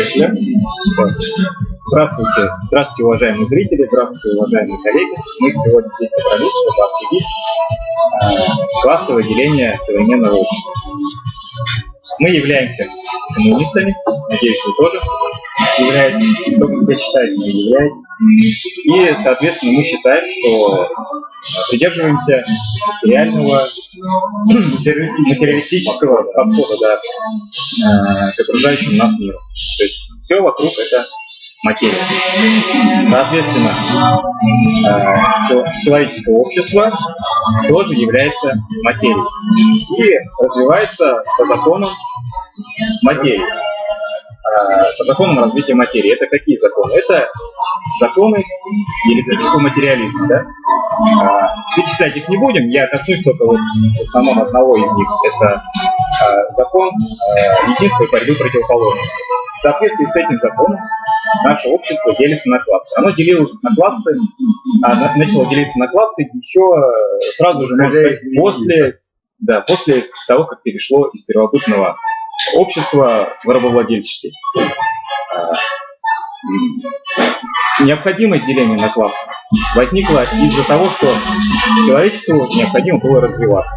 Поехали. Здравствуйте. Здравствуйте, уважаемые зрители, здравствуйте, уважаемые коллеги. Мы сегодня здесь собрались, чтобы обсудить э, классовое деление современного общества. Мы являемся коммунистами, надеюсь, вы тоже являетесь, кто себя считает, мы являетесь. И, соответственно, мы считаем, что придерживаемся реального материалистического подхода да, к окружающему нас миру. То есть все вокруг это материя. Соответственно, человеческое общество тоже является материей и развивается по законам материи по законам развития материи. Это какие законы? Это законы диалектического материализма. Да? А, перечислять их не будем, я коснусь только вот в основном одного из них. Это а, закон а, единства и борьбы противоположностей. В соответствии с этим законом наше общество делится на классы. Оно делилось на классы, а, начало делиться на классы еще сразу же, можно сказать, после, да, после того, как перешло из первобытного общества в рабовладельческий необходимость деления на классы возникла из-за того, что человечеству необходимо было развиваться.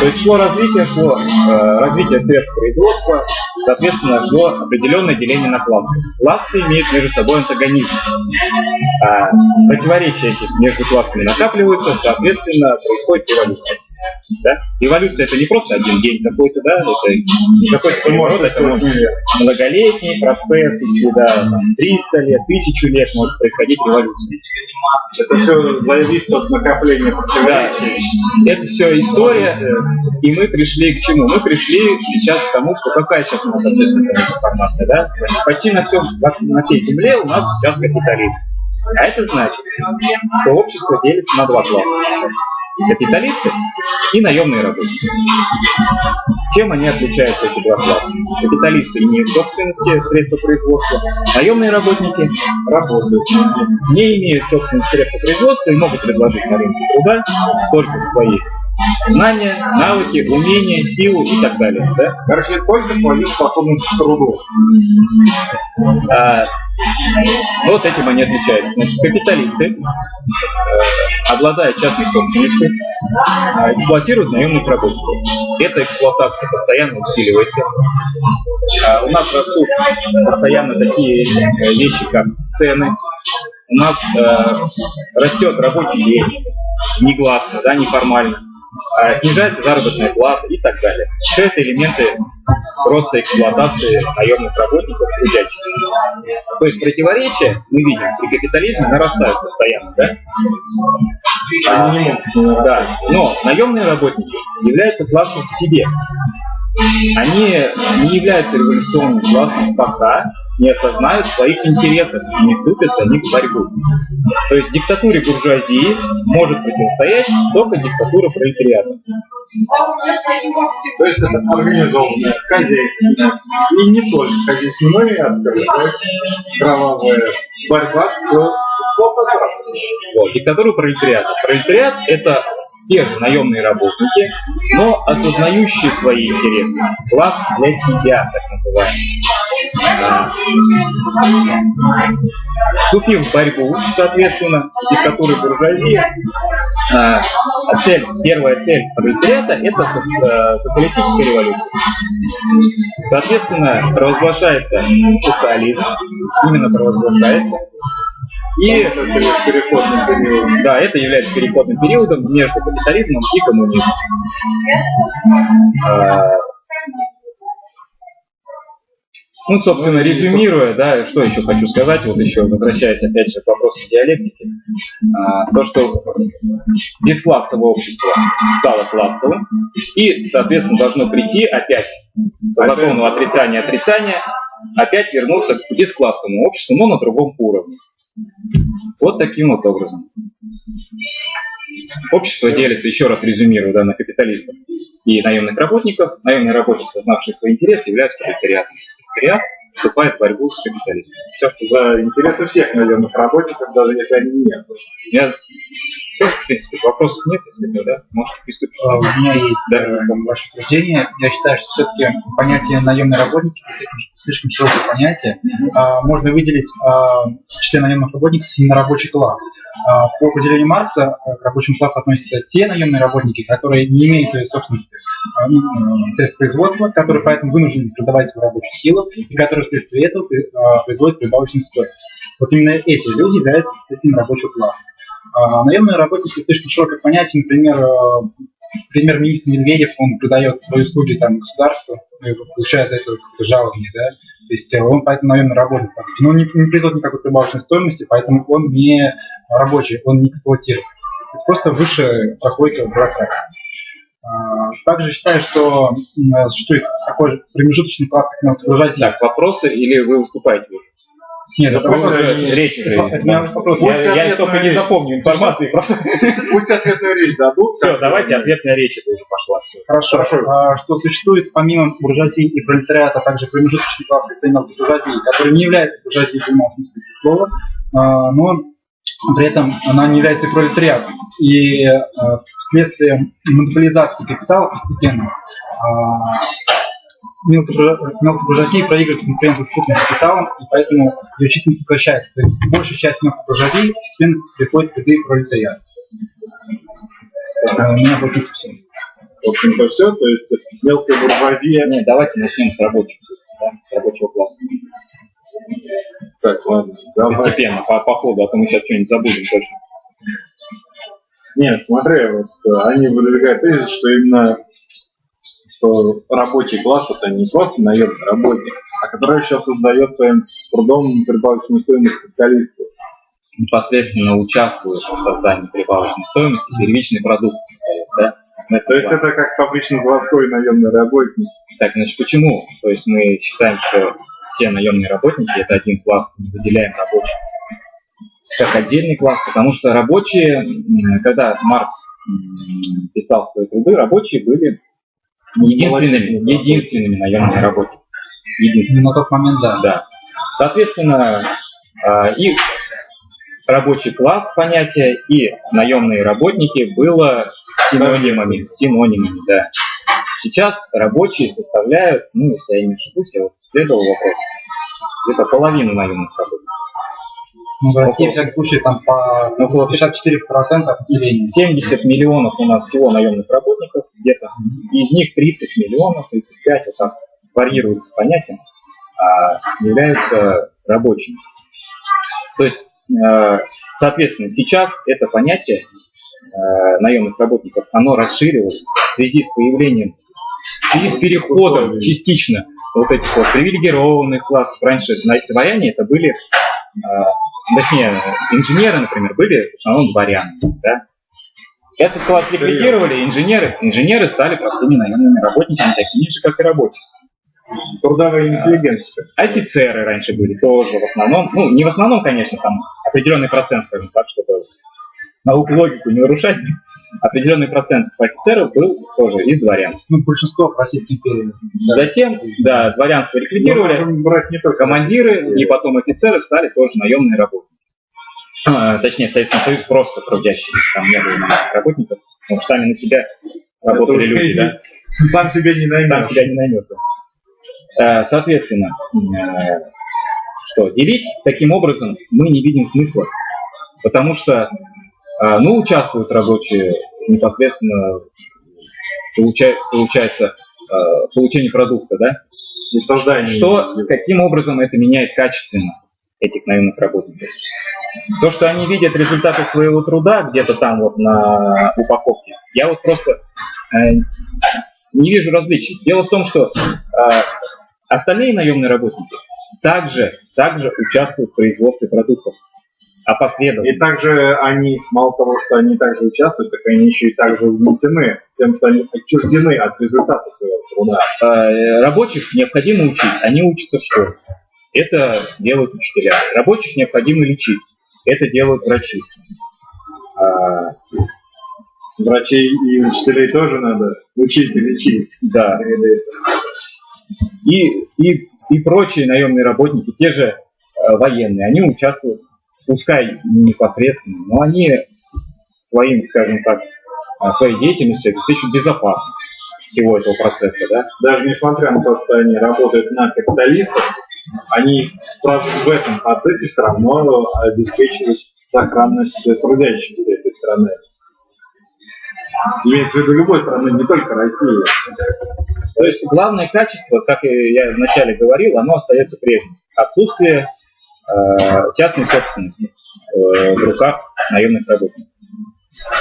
То есть шло развитие, шло э, развитие средств производства, соответственно, шло определенное деление на классы. Классы имеют между собой антагонизм. А противоречия эти между классами накапливаются, соответственно, происходит эволюция. Да? Эволюция это не просто один день какой-то, да, это какой-то переворот, это может быть многолетний процесс, если да, там, 300 лет, 1000 лет может происходить революция. Это все зависит от накопления противоречий. Да. Это все история, и мы пришли к чему? Мы пришли сейчас к тому, что какая сейчас у нас общественная информация, да? Почти на, всем, на всей земле у нас сейчас капитализм. А это значит, что общество делится на два класса сейчас капиталисты и наемные работники. Чем они отличаются, эти два класса? Капиталисты имеют собственности средства производства, наемные работники работают, не имеют собственности средства производства и могут предложить на рынке труда только свои знания, навыки, умения, силу и так далее. Да? Короче, только свою способность к труду. А, вот этим они отличаются. Значит, капиталисты, э, обладая частной собственностью, э, эксплуатируют наемных работников. Эта эксплуатация постоянно усиливается. Э, у нас растут постоянно такие э, вещи, как цены. У нас э, растет рабочий день, негласно, да, неформально. А, снижается заработная плата и так далее. Все это элементы просто эксплуатации наемных работников трудящихся. То есть противоречия, мы видим, при капитализме нарастают постоянно, да? А, да, но наемные работники являются классом в себе. Они не являются революционным классом пока, не осознают своих интересов и не вступят за них в борьбу. То есть диктатуре буржуазии может противостоять только диктатура пролетариата. То есть это организованное хозяйство. И не только хозяйственное, а также кровавая борьба с. Вот, диктатура пролетариата. Пролетариат – это те же наемные работники, но осознающие свои интересы. Класс для себя, так называемый. Вступив в борьбу, соответственно, с диктатурой буржуазии, а, цель, первая цель пролетариата – это э, социалистическая революция. Соответственно, провозглашается социализм, именно провозглашается, и это переходный период. Да, это является переходным периодом между капитализмом и коммунизмом. А, ну, собственно, резюмируя, да, что еще хочу сказать, вот еще возвращаясь опять же к вопросу диалектики, а, то, что бесклассовое общество стало классовым, и, соответственно, должно прийти опять по закону отрицания отрицания, опять вернуться к бесклассовому обществу, но на другом уровне. Вот таким вот образом. Общество делится, еще раз резюмирую, да, на капиталистов и наемных работников. Наемные работники, сознавшие свои интересы, являются пролетариатом. Пролетариат вступает в борьбу с капиталистами. Все, что за интересы всех наемных работников, даже если они нет. Я Все, в принципе, вопросов нет, если да, можете приступить. А, У меня есть Да. э, ваше утверждение. Я считаю, что все-таки понятие наемные работники слишком, слишком широкое понятие. А, Можно выделить а, числе наемных работников именно рабочий класс. А, По определению Маркса э, к рабочему классу относятся те наемные работники, которые не имеют своей собственности а, ну, средств производства, которые поэтому вынуждены продавать свою рабочую силу и которые вследствие этого а, производят прибавочную стоимость. Вот именно эти люди являются представителями рабочего класса. Наемные работники слишком широкое понятие. Например, э, премьер-министр Медведев, он продает свои услуги там, государству, и получает за это жалование, да. То есть э, он поэтому наемный работник. Но он не, не производит никакой прибавочной стоимости, поэтому он не рабочий, он не эксплуатирует. Это просто высшая прослойка бюрократии. А, Также считаю, что существует такой же промежуточный класс, как научно-изобразительный. Так, вопросы или вы выступаете уже? Нет, это Это- речь. Я, только не запомню информации. Просто... Пусть ответную речь дадут. Все, давайте ответная речь это уже пошла. Все. Хорошо. А, что существует помимо буржуазии и пролетариата также промежуточный класс представителей буржуазии, который не является буржуазией в прямом смысле этого слова, а, но при этом она не является пролетариатом. И а, вследствие монополизации капитала постепенно мелкобуржуа- мелкобуржуазия проигрывает конкуренцию с крупным капиталом, и поэтому ее численность сокращается. То есть большая часть мелкобуржуазии постепенно приходит к этой пролетариату. А, У меня тут все. В общем-то, все. То есть мелкая буржуазия. Нет, давайте начнем с рабочих, да, с рабочего класса. Так, ладно. Давай. Постепенно, по, по ходу, а то мы сейчас что-нибудь забудем точно. Нет, смотри, вот э, они выдвигают тезис, что именно что рабочий класс это не просто наемный работник, а который еще создает своим трудом прибавочную стоимость капиталисту. Непосредственно участвует в создании прибавочной стоимости первичный продукт. Да? Ну, То есть это как фабрично-заводской наемный работник. Так, значит, почему? То есть мы считаем, что все наемные работники это один класс, не выделяем рабочих как отдельный класс, потому что рабочие, когда Маркс писал свои труды, рабочие были единственными, единственными наемными работниками. Единственными. На тот момент, да. Да. Соответственно, а, и рабочий класс понятие, и наемные работники было синонимами. Синонимами, да. Сейчас рабочие составляют, ну, если я не ошибусь, я вот исследовал вопрос, где-то половину наемных работников. Ну, в России, всяком случае, там по Ну, около 54% от населения. 70 миллионов у нас всего наемных работников где-то. Из них 30 миллионов, 35, вот так варьируется а, являются рабочими. То есть, э, соответственно, сейчас это понятие э, наемных работников, оно расширилось в связи с появлением, в связи с переходом частично вот этих вот привилегированных классов. Раньше дворяне это были, э, точнее, инженеры, например, были в основном дворяне. Да? Этот класс ликвидировали, инженеры, инженеры стали простыми наемными работниками, такими же, как и рабочие. Трудовая интеллигенция. Офицеры раньше были тоже в основном, ну не в основном, конечно, там определенный процент, скажем так, чтобы науку логику не нарушать, определенный процент офицеров был тоже из дворян. Ну, большинство в Российской империи. Да. Затем, да, дворянство ликвидировали, можем брать не только командиры и потом офицеры стали тоже наемные работники. А, точнее, в Советском Союзе просто трудящие, там не было наемных работников, потому что сами на себя работали люди, да. Сам себе не наймешь. сам себя не наймешь. да. Э, Соответственно, э, что, делить таким образом мы не видим смысла, потому что, э, ну, участвуют рабочие непосредственно, получа- получается, в получении продукта, да? И в создании. Что, каким образом это меняет качественно этих наемных работников? То, что они видят результаты своего труда где-то там вот на упаковке, я вот просто э, не вижу различий. Дело в том, что э, остальные наемные работники также, также участвуют в производстве продуктов, опосредованно. И также они, мало того, что они также участвуют, так они еще и также угнетены тем, что они отчуждены от результата своего труда. Э, Рабочих необходимо учить, они учатся в школе. Это делают учителя. Рабочих необходимо лечить. Это делают врачи. А, Врачей и учителей тоже надо учить и лечить. да. И, и, и прочие наемные работники, те же э, военные, они участвуют, пускай не непосредственно, но они своим, скажем так, а, своей деятельностью обеспечивают безопасность всего этого процесса. Да? Даже несмотря на то, что они работают на капиталистов, они в этом процессе все равно обеспечивают сохранность трудящихся этой страны. Имеется в виду любой страны, не только России. То есть главное качество, как я вначале говорил, оно остается прежним. Отсутствие э, частной собственности э, в руках наемных работников.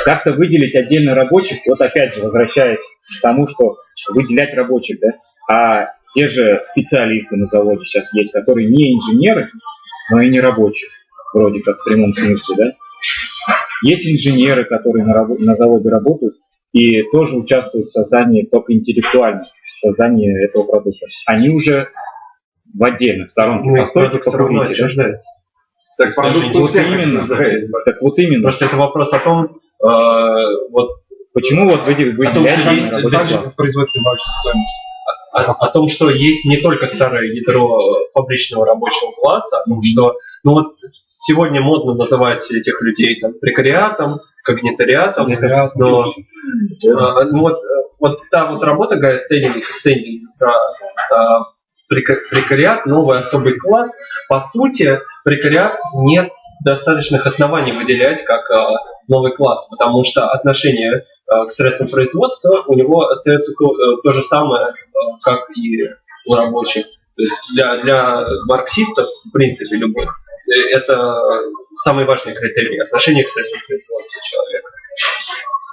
Как-то выделить отдельно рабочих, вот опять же, возвращаясь к тому, что выделять рабочих, да, а те же специалисты на заводе сейчас есть, которые не инженеры, но и не рабочие, вроде как в прямом смысле, да. Есть инженеры, которые на, на заводе работают и тоже участвуют в создании только интеллектуально, в создании этого продукта. Они уже в отдельных сторонке. Ну, Постойте, покурите. Да? Так, продукт вот именно. Так вот именно. Просто это вопрос о том, э, вот почему вот вы, вы о том, что есть также производственная стоимость о, о том, что есть не только старое ядро фабричного рабочего класса, mm-hmm. что ну вот сегодня модно называть этих людей там прекариатом, когнитариатом, Прекариат, но а, ну, вот, вот та вот работа Гая Стейнинга, Стейнинга про а, прекариат, новый особый класс, по сути, прекариат нет достаточных оснований выделять как а, новый класс, потому что отношение а, к средствам производства у него остается то, э, то же самое, а, как и у рабочих. То есть для, для марксистов, в принципе, любых, э, это самый важный критерий отношение к средствам производства человека.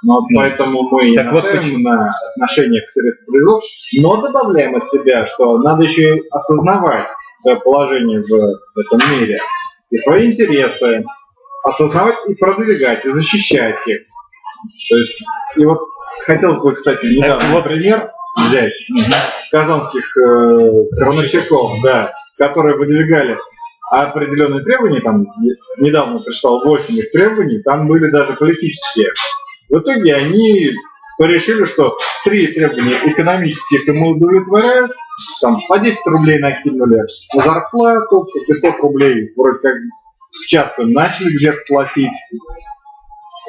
Ну, вот поэтому мы так вот почему на отношение к средствам производства, но добавляем от себя, что надо еще и осознавать свое положение в этом мире и свои интересы, осознавать и продвигать, и защищать их. То есть, и вот хотелось бы, кстати, недавно вот пример взять казанских э, крановщиков, да, которые выдвигали определенные требования, там недавно пришло 8 их требований, там были даже политические. В итоге они решили, что три требования экономических ему удовлетворяют, там по 10 рублей накинули на зарплату, по 500 рублей вроде как в час начали где-то платить.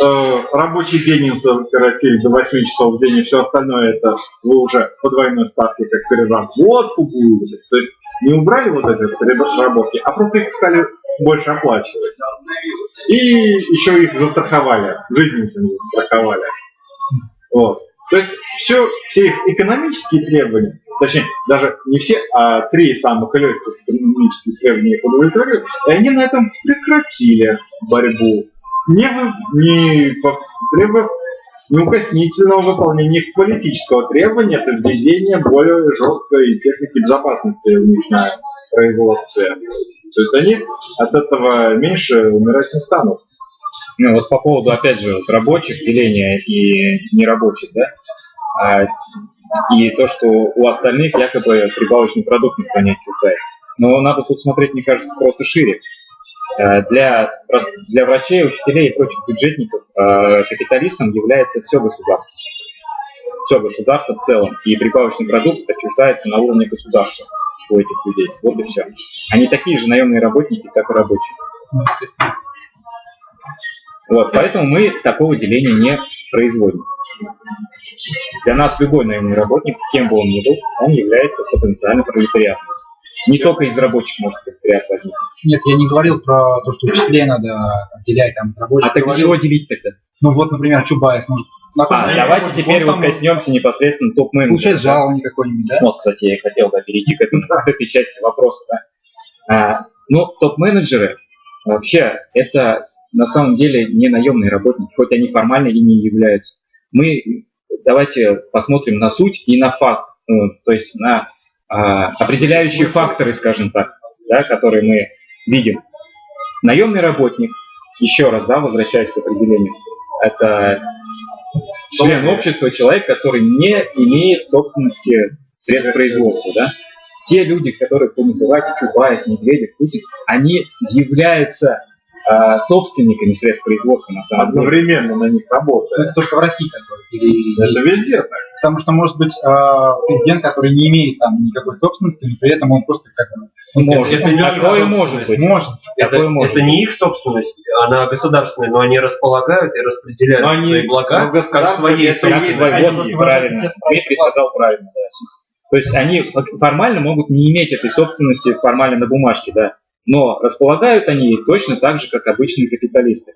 Э, рабочий день им сократили до 8 часов в день, и все остальное это вы уже по двойной ставке как переработку будете. То есть не убрали вот эти переработки, а просто их стали больше оплачивать. И еще их застраховали, жизнь им застраховали. Вот. То есть все, все их экономические требования, точнее, даже не все, а три самых легких экономических требования их удовлетворили, и они на этом прекратили борьбу, не, вы, не требовав неукоснительного выполнения их политического требования, это введение более жесткой техники безопасности в них производстве. То есть они от этого меньше умирать не станут. Ну вот по поводу, опять же, вот рабочих, деления и нерабочих, да, а, и то, что у остальных якобы прибавочный продукт никто не отчуждает. Но надо тут смотреть, мне кажется, просто шире. А, для, для врачей, учителей и прочих бюджетников а, капиталистом является все государство. Все государство в целом. И прибавочный продукт отчуждается на уровне государства у этих людей. Вот и все. Они такие же наемные работники, как и рабочие. Вот, поэтому мы такого деления не производим. Для нас любой наемный работник, кем бы он ни был, он является потенциально пролетариатом. Не только из рабочих может пролетариат возникнуть. Нет, я не говорил про то, что учителей надо отделять там от рабочих. А так говорил... чего делить тогда? Ну вот, например, Чубайс может а, давайте теперь вот коснемся непосредственно топ-менеджера. Получает жалование какое-нибудь, да? Вот, кстати, я хотел бы перейти к, этому, к этой части вопроса. Да. А, ну, топ-менеджеры вообще это на самом деле не наемные работники, хоть они формально ими являются. Мы давайте посмотрим на суть и на факт, ну, то есть на а, определяющие факторы, скажем так, да, которые мы видим. Наемный работник, еще раз, да, возвращаясь к определению, это член общества, человек, который не имеет собственности средств производства, да. Те люди, которых вы называете Чубайс, Медведев, Путин, они являются э, собственниками средств производства на самом деле. Одновременно на них работают. Это только в России такое? Это везде так. Потому что может быть э, президент, который не имеет там никакой собственности, но при этом он просто как бы Может. Это не Такое их может собственность. быть. может. Это, Такое может это не их собственность, она государственная, но они располагают и распределяют Но они- свои блага но как это свой- собственности. вот, правильно. Дмитрий сказал правильно, да. То есть они формально могут не иметь этой собственности формально на бумажке, да. Но располагают они точно так же, как обычные капиталисты.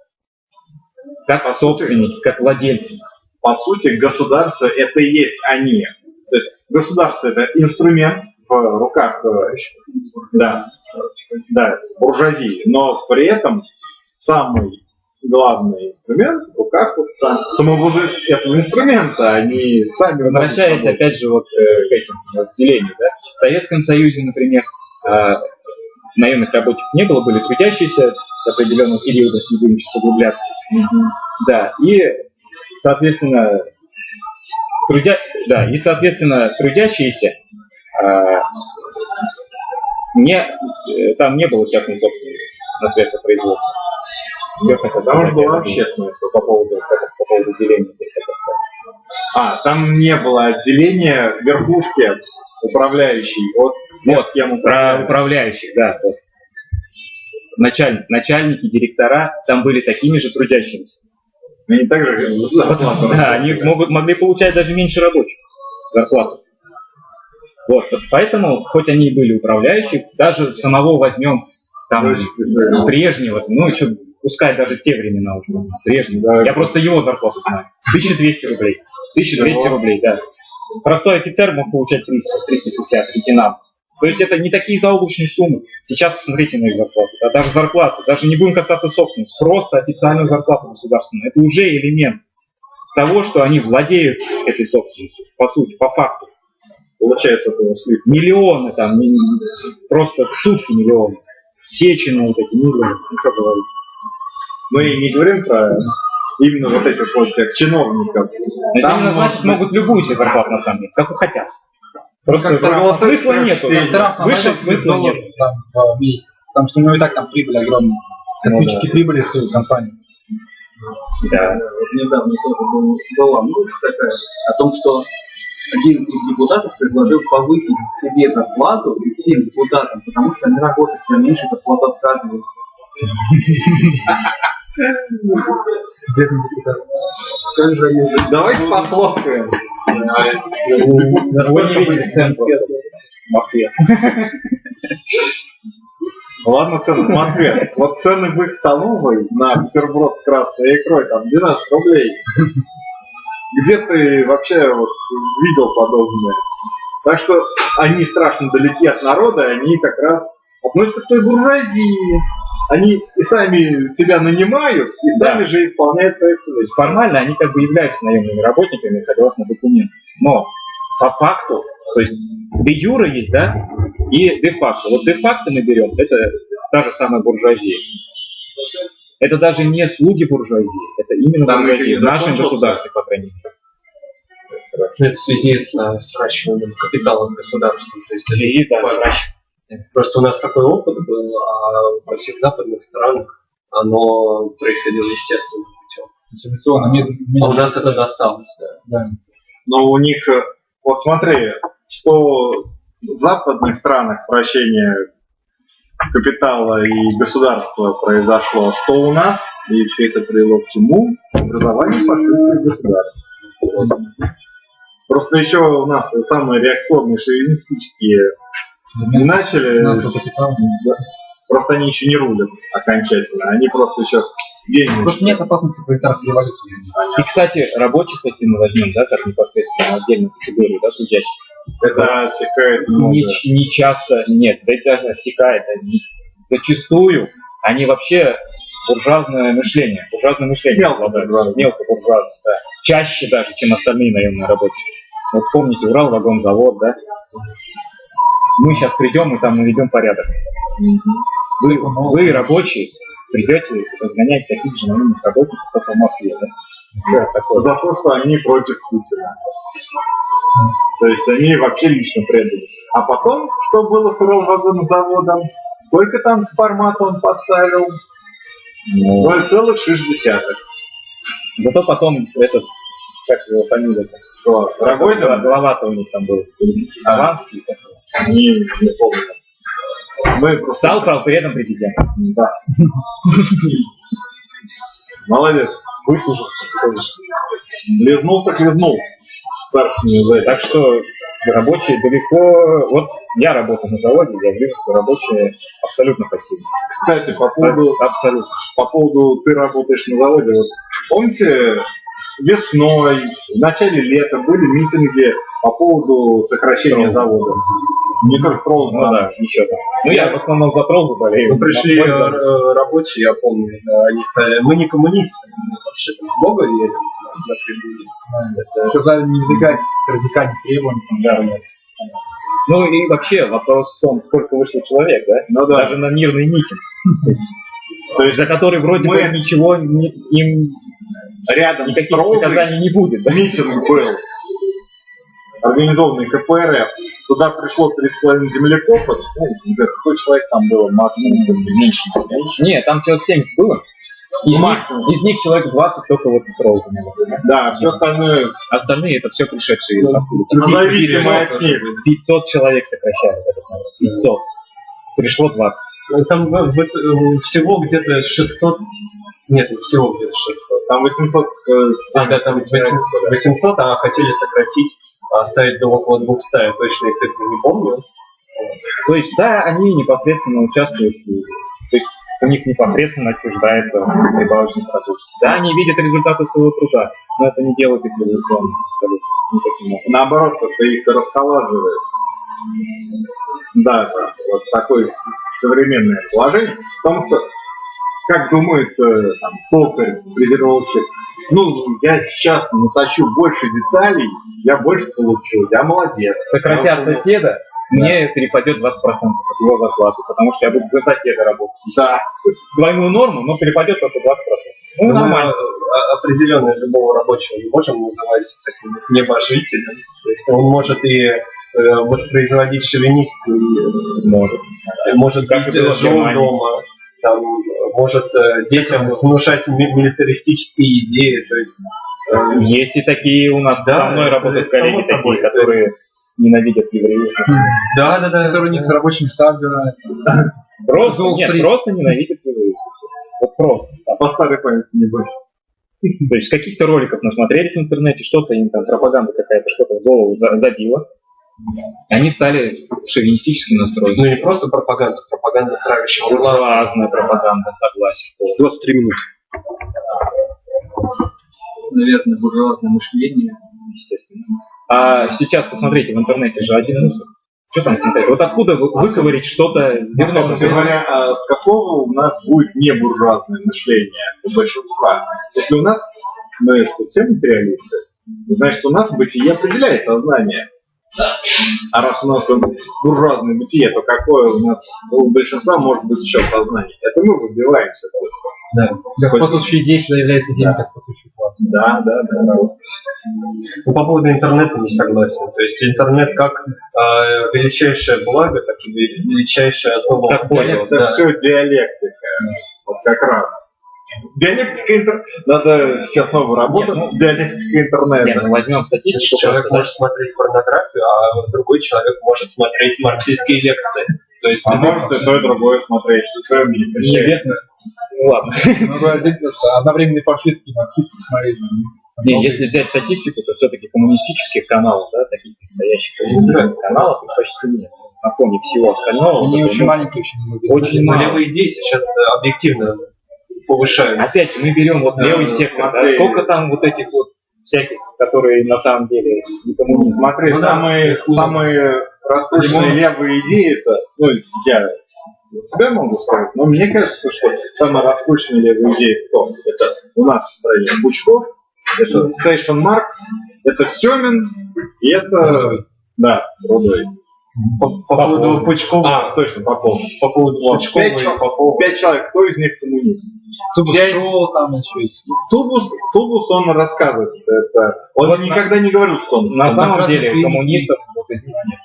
Как По сути. собственники, как владельцы. По сути, государство это и есть они. То есть государство это инструмент в руках э, да, да, буржуазии, но при этом самый главный инструмент в руках сам, самого же этого инструмента, они сами Возвращаясь опять же вот э, к этим вот, делению, да. В Советском Союзе, например, э, наемных рабочих не было, были трудящиеся до определенного периода, не будем сейчас углубляться. Да, и, соответственно, трудя... да, и, соответственно, трудящиеся а, не, э, там не было частной собственности на средства производства. Я хотел что сказать, была общественность. по поводу, по поводу деления. А, там не было отделения верхушки управляющей от Вот, Про управляющих, да. вот. Начальник, начальники, директора там были такими же трудящимися. Они также зарплату Да, они могут, могли получать даже меньше рабочих зарплату. Вот, поэтому, хоть они и были управляющие, даже самого возьмем там прежнего, ну еще пускай даже те времена уже, прежнего. Да. Я просто его зарплату знаю. 1200 рублей. 1200 Всего? рублей, да. Простой офицер мог получать 300, 350, лейтенант. То есть это не такие заоблачные суммы. Сейчас посмотрите на их зарплату. Да, даже зарплату, даже не будем касаться собственности, просто официальную зарплату государственную. Это уже элемент того, что они владеют этой собственностью, по сути, по факту. Получается, это. Миллионы там, просто в сутки миллионы. Сечены вот эти миллионы, ну что говорить. Мы не говорим про именно вот этих вот всех чиновников. Но Там может могут любую себе зарплату на самом деле, как хотят. Просто как проголосовать смысла нету. Выше 80 смысла нет. там, в месяц. Потому что у него и так там прибыль огромная. Космические прибыли с его компании. Да. Вот недавно тоже был, была новость такая о том, что один из депутатов предложил повысить себе зарплату и всем депутатам, потому что они работают все меньше, зарплата отказывается. Давайте похлопаем. Вы не видели цен просто в Москве. Ладно, цены в Москве. Вот цены в их столовой на бутерброд с красной икрой, там 12 рублей. Где ты вообще вот видел подобное? Так что они страшно далеки от народа, они как раз относятся к той буржуазии. Они и сами себя нанимают, и Да. сами же исполняют свои То функции. есть формально они как бы являются наемными работниками согласно документам. Но по факту, то есть де юра есть, да, и де факто. Вот де факто мы берем, это та же самая буржуазия. Это даже не слуги буржуазии, это именно Там буржуазия в нашем государстве, по крайней мере. Это в связи с э, сращиванием капитала с государством. То есть это Связи, да, важно. Просто у нас такой опыт был, а во всех западных странах оно происходило естественным путем. Медленно. А у нас это досталось, да. Да. Но у них, э, вот смотри, что в западных странах сращение капитала и государства произошло, что у нас, и все это привело к чему? Образованию фашистских государств. Вот. Просто еще у нас самые реакционные шовинистические не начали. Да. просто они еще не рулят окончательно, они просто еще деньги. Просто нет опасности пролетарской революции. И, кстати, рабочих, если мы возьмем, да, как непосредственно отдельную категорию, да, трудящихся, Это отсекает много. не, не часто, нет, да это даже отсекает, они зачастую они вообще буржуазное мышление, буржуазное мышление Мелко буржуазное. мелко буржуазное, да. чаще даже, чем остальные наемные работники. Вот помните Урал вагонзавод, да? Мы сейчас придем и там наведем порядок. Вы, вы, рабочие, придете разгонять таких же наемных работников, только в Москве, да? Да, такое. За то, что они против Путина. То есть они вообще лично предали. А потом, что было с Уралвагонзаводом? Сколько там формат он поставил? Ну, 0,6. Зато потом этот, как его фамилия, Что, Рогозин? Глава-то у них там был. Аванский. такой. Не, не помню. Мы просто... Стал, при этом президентом. Да. Молодец. Выслужился. Лизнул так лизнул. Царственный за это. Так что рабочие далеко... Вот я работаю на заводе, я вижу, что рабочие абсолютно пассивны. Кстати, по поводу, Абсолютно. по поводу ты работаешь на заводе, вот помните, весной, в начале лета были митинги по поводу сокращения Тролл. завода. Мне кажется, Тролл Ну да, еще там. Ну я в основном за тролл заболею. Ну, пришли э, э, рабочие, я помню, да, они сказали, мы не коммунисты, мы вообще Бога верим на трибуне. Сказали не выдвигать радикальных требований. Да. Ну и вообще вопрос в том, сколько вышло человек, да? Ну да. Даже на мирный митинг. То есть за который вроде бы ничего не- им Рядом Троллой наказаний не будет. да? митинг был, организованный КПРФ. Туда пришло 3,5 землекопов, ну, не знаю, 100 человек там было максимум, меньше, меньше. Нет, там человек 70 было. Из них, Максимум. из них человек 20 только вот тролл занял. Да, все остальное Остальные это все пришедшие откуда. независимо от них. 500 человек сокращают этот народ. 500. Пришло 20. Ну, Там в- в- э, всего где-то 600, нет, не всего где-то 600. Там 800 э, А, да, там 800, 800, а хотели сократить, а, оставить до около 200, я точные цифры не помню. То есть, да, они непосредственно участвуют, в- то есть у них непосредственно отчуждается прибавочный продукт. Да, они видят результаты своего труда, но это не делает их революционными абсолютно никаким образом. наоборот, это их расхолаживает. Да, вот такое современное положение. Потому что, как думает э, там, токарь, фрезеровщик, ну, я сейчас натащу больше деталей, я больше получу, я молодец. Сократят соседа, мне перепадет 20% от его зарплаты, потому что я буду за соседа работать. Да, Двойную норму, но перепадет только 20%. Ну, Мы, нормально. э, определенно любого рабочего не можем называть таким небожителем. То есть он может и э, воспроизводить шовинистскую, э, Может. может Как быть и было в жен Германии. дома, там, э, может э, детям внушать ми- милитаристические идеи. То есть э, Есть и такие у нас Да, со мной работают коллеги собой, такие, которые ненавидят евреев. да, да, да. Которые у них рабочие места отбирают. Просто, нет, просто ненавидят евреев. Вот просто. так. по старой памяти не бойся. То есть каких-то роликов насмотрелись в интернете, что-то им там, пропаганда какая-то, что-то в голову за- забила. Они стали шовинистически настроены. Ну не просто пропаганда, пропаганда правящего класса. Буржуазная пропаганда, согласен. 23 минуты. Наверное, буржуазное мышление, естественно. А сейчас посмотрите, в интернете же один мусор. Что там смотреть? Вот откуда вы- выковырить что-то зерно? Собственно говоря, а с какого у нас будет не буржуазное мышление у большинства? Если у нас, мы что, все материалисты, значит, у нас бытие определяет сознание. А раз у нас буржуазное бытие, то какое у нас у большинства может быть еще сознание? Это мы выбиваемся только. Господствующие действия являются идеей господствующего класса. Да, да, да. Ну, по поводу интернета не согласен. То есть интернет как э, величайшее благо, так и ве- величайшее зло. Как пользоваться, Это Да. все диалектика. Вот как раз. Диалектика интернета. Надо сейчас новую работу. Нет, ну- диалектика Нет, интернета. ну возьмем статистику. Человек просто, может смотреть порнографию, а другой человек может смотреть марксистские лекции. То есть А может и то, и другое смотреть, что мне. Неизвестно. Ну ладно. Ну, одновременно фашистский, марксистский смотреть. Не, если взять статистику, то все-таки коммунистических каналов, да, таких настоящих коммунистических каналов, их почти нет. На фоне всего остального. Они вот очень маленькие, очень многие. Очень Но мало. левые идеи сейчас э, объективно повышаются. Опять же, мы берем вот Да, левый сектор, да, смотри. сколько там вот этих вот всяких, которые на самом деле не коммунисты. Смотри, Ну да. самые, самые раскрученные левые идеи, это, ну, я за себя могу сказать, но мне кажется, что самая раскрученная левая идея кто? Это у нас в стране Бучков, это Стейшн Маркс, это Семин, и это, да, Рудой. По, по поводу Пучкова, А, точно, Попов. по поводу Вот, Пучкова пять и человек. Попова. Пять человек, кто из них коммунист? Тубус Я- шоу там еще есть. Тубус, Тубус он рассказывает, это, он Вот на- никогда не говорил, что он На он самом деле фильме коммунистов вот из них нет.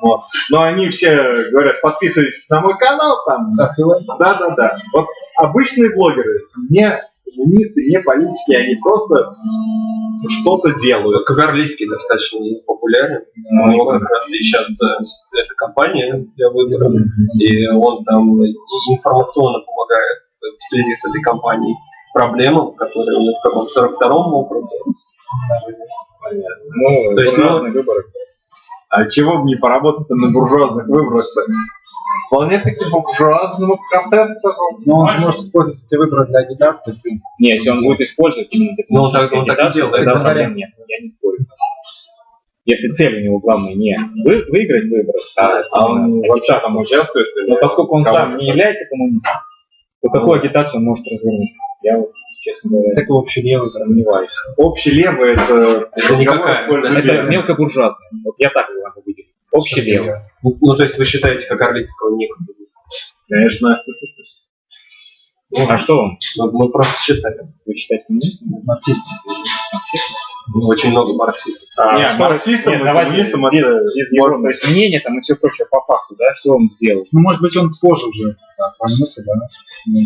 Вот. Но они все говорят, подписывайтесь на мой канал, там, да, да, да. Вот обычные блогеры, не коммунисты, не политики, они просто что-то делают. Вот Кагарлицкий достаточно популярен. Ну, У него как раз и сейчас э, эта компания для выборов. И он там информационно помогает в связи с этой компанией проблемам, которые у них в каком 42-м округе. Ну, То есть, ну, выборы. А чего бы не поработать на буржуазных выборах таки буржуазному контесту. Но он же может использовать эти выборы для агитации. Не, если он будет использовать именно Ну, он так- он так агитацию, делает, тогда да. проблем нет, я не спорю. Если цель у него главная не вы- выиграть выборы, а, А он вообще там участвует? Но поскольку он сам не является коммунистом, то какую агитацию он может развернуть? Я вот, честно говоря, Такой общий левый. сомневаюсь. Общий левый это... Это никакая, Это мелкобуржуазный. Вот я так его могу выделить. Общий левый. Ну, ну, то есть вы считаете Кагарлицкого не коммунистом? Конечно. А что он? Ну, мы просто считаем. Вы считаете коммунистом? Марксист. Очень много марксистов. А, Не, что- марксистом нет, и давайте без, это без его то есть мнения там и все прочее по факту, да, что он сделал. Ну, может быть, он позже уже так, пронесся, да? Ну.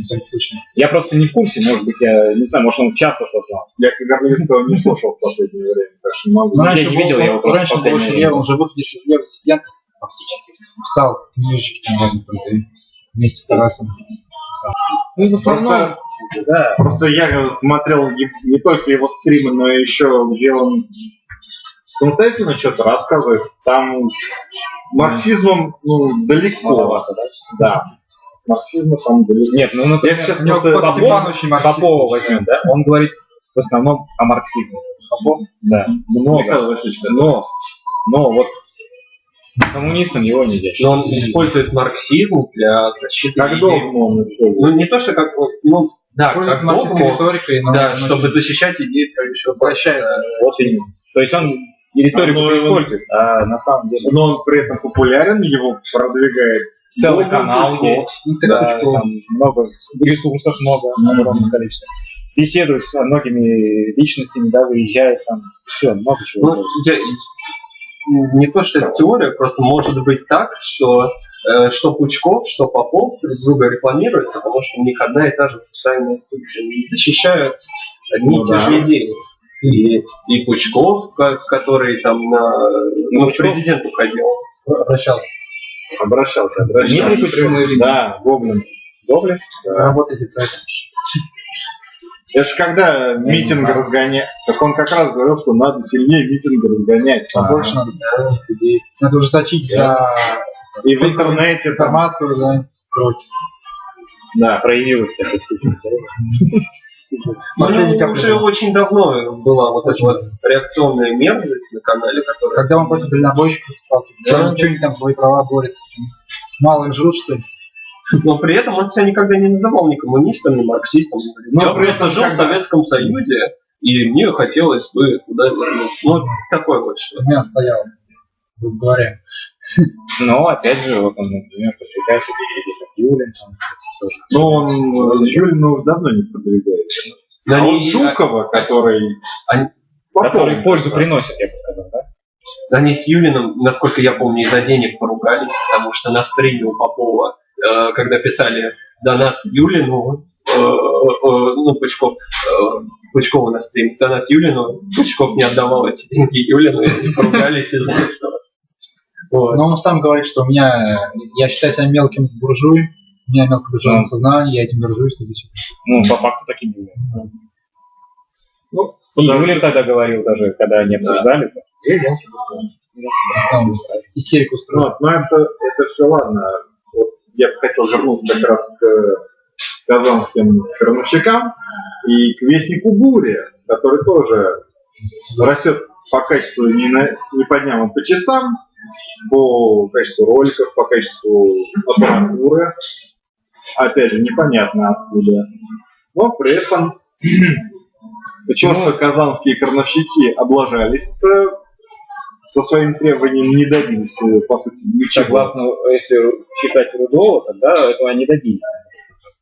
Я просто не в курсе, может быть, я не знаю, может он часто сознал. Я Кагарлицкого не слушал в последнее время, так что не могу. Ну, я раньше не был- видел, я его раньше был последнее очень время. левым, уже выходишь из левых стен, фактически. Писал книжечки крутые. Вместе с Тарасом. Ну, в основном, да. Просто я смотрел не, не только его стримы, но еще где он самостоятельно что-то рассказывает. Там марксизмом ну, далеко. Маловато, да? Да. Марксизма там далеко. Нет, ну, например, Я сейчас просто- марксист. Попова возьмем, да? Он говорит в основном о марксизме. Попов? Да. Много. Михаил Васильевич, Но, но вот коммунистом его нельзя считать. Но он использует марксизм для защиты Как долго он использует? Ну, не то, что как... Ну, да, как догму, риторикой, да, чтобы защищать идеи правящего Возвращает. Вот именно. То есть он и риторику А, использует, а на самом деле Но он при этом популярен, его продвигает. целый Много канал есть. Ну, Да, там много ресурсов много, огромное количество. Беседует с многими личностями, да, выезжает там, все, много чего. Ну, я- не то, что это теория, просто может быть так, что э, что Пучков, что Попов друг друга рекламируют, потому что у них одна и та же социальная структура. И защищают одни Ну и те да. же идеи. И, и Пучков, который там на ну, Пучков- президент уходил. обращался. Обращался, Дмитрий обращался. Пучков? Да, Гоблин. Гоблин? Работайте, кстати. Это же когда митинг разгонять. Так он как раз говорил, что надо сильнее митинг разгонять. Побольше надо да, людей. Надо ужесточить за И в интернете информацию, за сроки. Да, проявилась такая. Ну, уже очень давно была вот эта вот реакционная мерзость на канале, которая Когда он против дальнобойщиков писал, Да. что они там свои права борются, мало им жрут, что ли? Но при этом он себя никогда не называл ни коммунистом, ни марксистом. Он Ну, я просто жил в когда- Советском Союзе, и мне хотелось бы туда вернуться. Ну, такое вот что. У меня стоял, грубо говоря. Но, опять же, вот он, например, подвигается перед как Юлин. Ну, он э, Юлина уже давно не продвигает. Да а вот Жукова, который... они- который пользу приносит, я бы сказал, да? они с Юлиным, насколько я помню, из-за денег поругались, потому что на стриме у Попова, когда писали донат Юлину, э, э, ну, Пучков, э, Пучкову на стриме, донат Юлину, Пучков не отдавал эти деньги Юлину, и они поругались из-за этого. Вот. Но он сам говорит, что у меня, я считаю себя мелким буржуем, у меня мелкобуржуазное сознание, я этим горжусь. и. Ну, по факту так и было. Ну, И Юлин тогда говорил даже, когда они обсуждали, то, Там истерику Ну, устроил. вот, но это, это все ладно. Я бы хотел вернуться как раз к казанским крановщикам и к вестнику бури, который тоже растет по качеству не, на, не по дням, а по часам, по качеству роликов, по качеству аппаратуры. Опять же, непонятно откуда. Но при этом Почему? то, что казанские крановщики облажались с- со своим требованием, не добились, э, по сути, ничего. согласно, если считать Рудова, тогда этого не добились.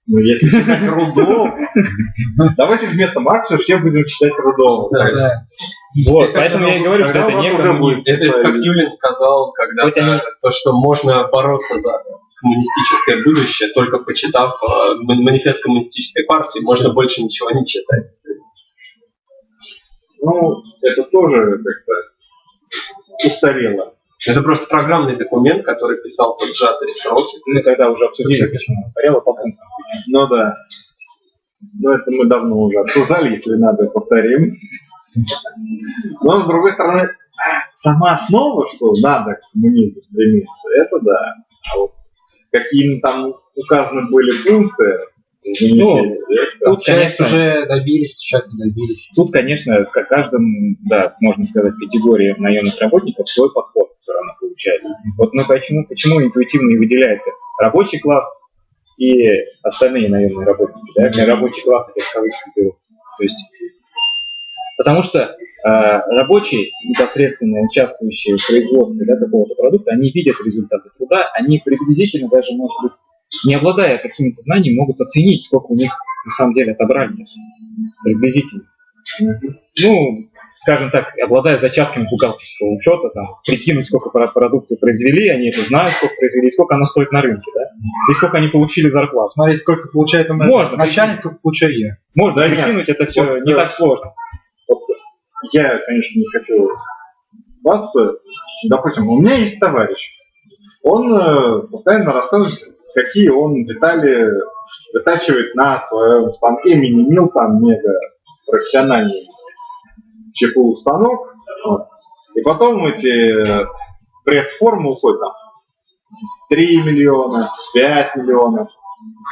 Ну, если читать Рудова, давайте вместо Маркса все будем читать Рудова. Вот, поэтому я и говорю, что это не уже будет Это как Юлин сказал они- то, что можно бороться за коммунистическое будущее, только почитав э, ма- манифест коммунистической партии, можно больше ничего не читать. Ну, это тоже как-то устарело. Это просто программный документ, который писался в сжатые сроки. Мы тогда уже обсудили, почему по пунктам. Ну да. Ну, это мы давно уже обсуждали, если надо, повторим. Но, с другой стороны, сама основа, что надо к коммунизму стремиться, это да. А вот какие там указаны были пункты, Ну, это- Тут, конечно, уже добились, часть не добились. Тут, конечно, к каждому, да, можно сказать, категории наемных работников свой подход все равно получается. Вот мы почему, почему интуитивно и выделяется рабочий класс и остальные наемные работники. Да? Я рабочий класс это в кавычках беру. То есть, потому что э, рабочие, непосредственно участвующие в производстве да, какого-то продукта, они видят результаты труда, они приблизительно даже, может быть, не обладая какими-то знаниями, могут оценить, сколько у них на самом деле отобрали. Приблизительно ну, скажем так, обладая зачатками бухгалтерского учета, там, прикинуть, сколько про- продукции произвели, они это знают, сколько произвели, и сколько оно стоит на рынке, да, и сколько они получили зарплату. Смотри, сколько получает там Можно. начальник, сколько получаю я. Можно Да прикинуть, это все Вот, не да. так сложно. Вот я, конечно, не хочу базиться. Допустим, у меня есть товарищ. Он э, постоянно рассказывает, какие он детали вытачивает на своем станке мини-мил, там мега профессиональный ЧПУ станок. Вот. И потом эти пресс-формы уходят там 3 миллиона, 5 миллионов,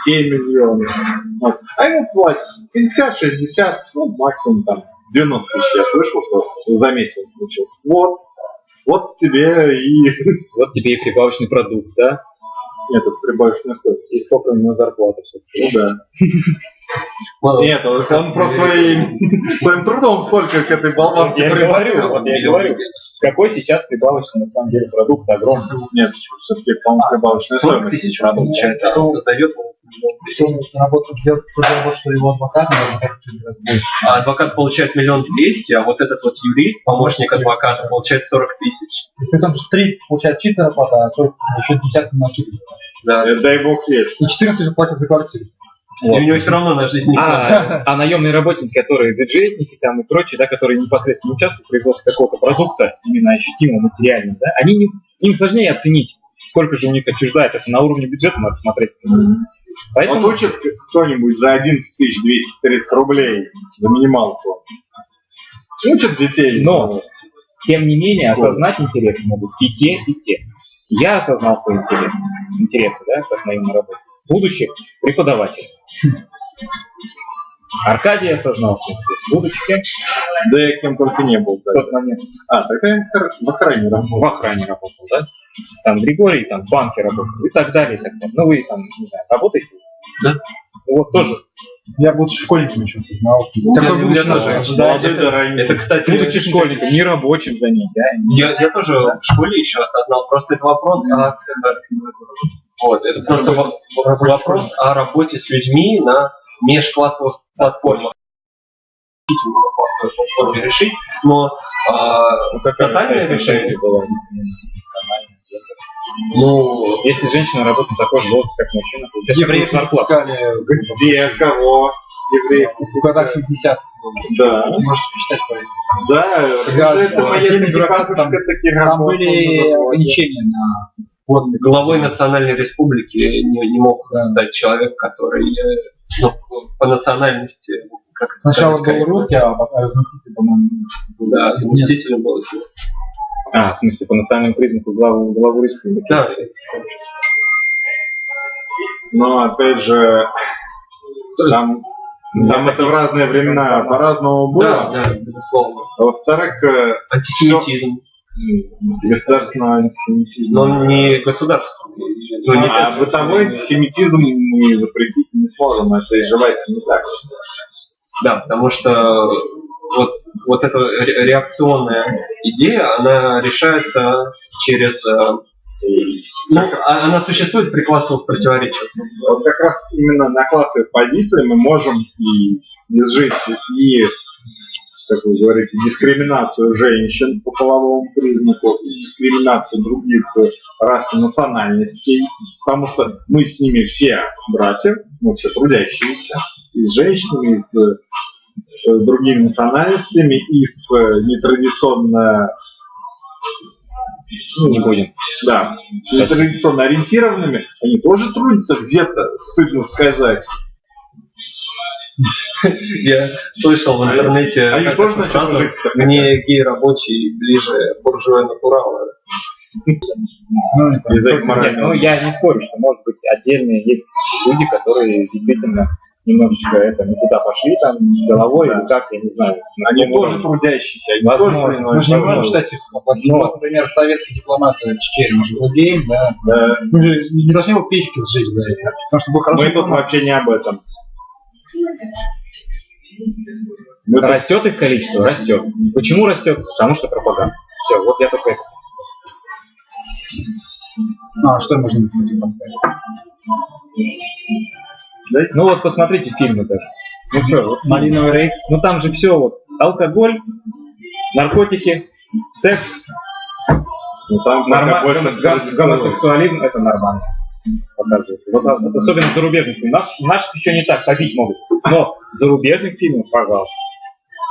7 миллионов. Вот. А ему платят 50, 60, ну, максимум там 90 тысяч. Я слышал, что за месяц получил. Вот. Вот тебе и Вот тебе и прибавочный продукт, да, этот прибавочная стоимость. и сколько у него зарплата. Ну да. Нет, он, просто своим, своим трудом столько к этой болванке Я говорю, вот я и говорю, какой сейчас прибавочный на самом деле продукт огромный. Нет, все-таки, по-моему, прибавочная 40 стоимость. тысяч а он создает он делает работу, что его адвокат. А адвокат получает миллион двести, а вот этот вот юрист, помощник адвоката, получает 40 тысяч. И при том, что 30 получает чистая зарплата, а 40 еще десятку накидывает. Да. Э, Дай бог верить. И 14 платят за квартиру. И у него все равно на жизнь не хватает. А, а наемные работники, которые бюджетники там и прочие, да, которые непосредственно участвуют в производстве какого-то продукта, именно ощутимого, материального, да, они не, им сложнее оценить, сколько же у них отчуждает. Это на уровне бюджета надо смотреть. Поэтому Вот учит кто-нибудь за 11 230 рублей за минималку. Учат детей. Но, тем не менее, осознать интересы могут и те, и те. Я осознал свои интересы, интересы да, как наемный работник, будучи преподавателем. Аркадий осознал будучи кем? Да я кем только не был. в да. тот момент А, тогда я в охране работал. в охране работал, да? Там Григорий там в банке работал и так далее, и так далее. Ну вы там, не знаю, работаете? Да. Ну, вот тоже. Я, будучи школьником, еще осознал. Ну, Какое я- я тоже. да. Это, кстати, Будучи школьником, не рабочим за ней, да? Я, я тоже в школе еще осознал, просто это вопрос о... Вот, это просто во- вопрос о работе с людьми на межклассовых платформах. Платформе решить, но а, тотальное решение, было. Ну, Если женщина работает такой же должности, как мужчина, получает Евреев зарплату. Где, кого? Евреев. в годах 70 Да. Можете почитать по этому. Да, Да, это военный бабушка там- Там были ограничения на водные. главой национальной республики не, не мог Да. стать человек, который э, ну, по национальности, как это Сначала сказать, был русский, а потом заместитель, по-моему, Да, заместителем был еще. А, в смысле, по национальному признаку главу, главу республики. Да, Но опять же, там, там это в разные времена по-разному да, было. да, безусловно. А во-вторых, э, Антисемитизм. государственного антисемитизма. Но не государственный. Ну, не а бытовой антисемитизм мы запретить не сможем, это изживается не так. Да, потому что вот, вот эта ре- реакционная идея, она решается через... э, Ну, а- она существует при классовых противоречиях. Вот как раз именно на классовой позиции мы можем и изжить и, как вы говорите, дискриминацию женщин по половому признаку, и дискриминацию других рас и национальностей, потому что мы с ними все братья, мы все трудящиеся, и с женщинами, и с другими национальностями и с э, нетрадиционно Ну, не будем. да, с нетрадиционно ориентированными, они тоже трудятся где-то, сытно сказать. Я слышал в интернете Они как тоже эту начнут фразу, мне гей-рабочий ближе буржуя натурала. Ну, ну я не спорю, что может быть отдельные есть люди, которые действительно немножечко это не туда пошли там головой Да. или как, я не знаю. на Они каком тоже трудящиеся, они Возможно. тоже Мы же не можем считать их плохими. Вот, например, советский дипломат Чкерин, может, был геем, да. Да. Мы же не должны его печки сжечь за это. Потому что был хороший Мы тут вообще не об этом. Мы тут- Растет их количество? Растет. Почему растет? Потому что пропаганда. Все, вот я только это. А, что можно противопоставить? Ну вот посмотрите фильмы даже. Ну что, вот, Малиновый рейд. ну там же все вот алкоголь, наркотики, секс, ну, там норма- больше гомосексуализм это нормально. Показывает. Вот, а, вот особенно в зарубежных фильмах. Наш, наших еще не так побить могут. Но в зарубежных фильмах, пожалуйста.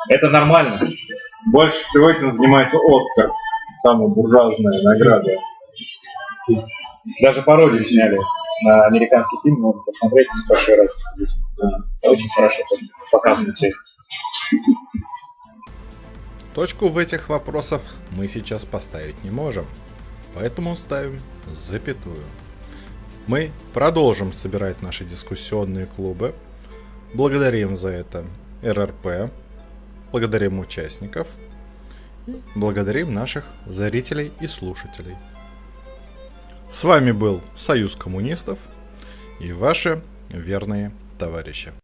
Это нормально. Больше всего этим занимается Оскар. Самая буржуазная награда. Даже пародию сняли на американский фильм, можно посмотреть, большая разница здесь. Очень хорошо показано все. Точку в этих вопросах мы сейчас поставить не можем, поэтому ставим запятую. Мы продолжим собирать наши дискуссионные клубы. Благодарим за это РРП, благодарим участников и благодарим наших зрителей и слушателей. С вами был Союз коммунистов и ваши верные товарищи.